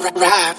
Rap.